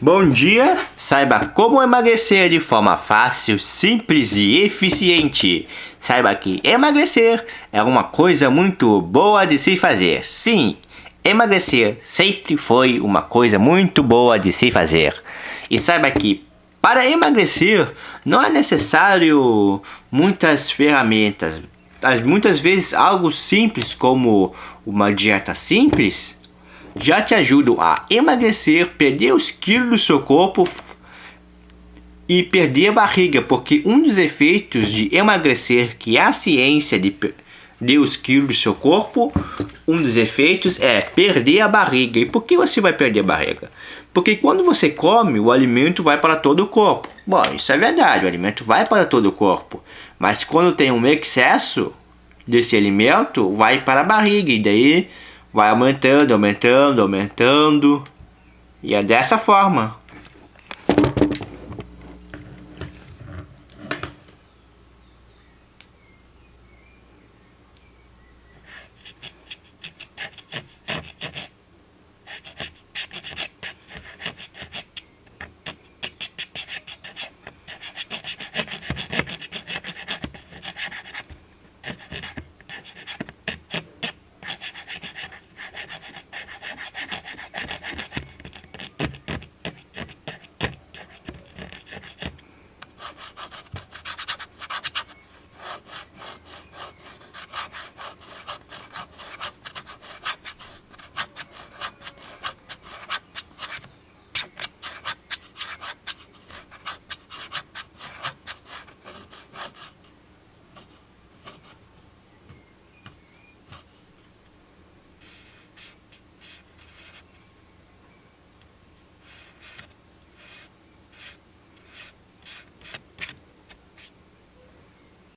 Bom dia! Saiba como emagrecer de forma fácil, simples e eficiente. Saiba que emagrecer é uma coisa muito boa de se fazer. Sim, emagrecer sempre foi uma coisa muito boa de se fazer. E saiba que para emagrecer não é necessário muitas ferramentas. Muitas vezes algo simples como uma dieta simples já te ajudam a emagrecer, perder os quilos do seu corpo e perder a barriga, porque um dos efeitos de emagrecer, que é a ciência de perder os quilos do seu corpo, um dos efeitos é perder a barriga. E por que você vai perder a barriga? Porque quando você come, o alimento vai para todo o corpo. Bom, isso é verdade, o alimento vai para todo o corpo. Mas quando tem um excesso desse alimento, vai para a barriga e daí vai aumentando, aumentando, aumentando. E é dessa forma.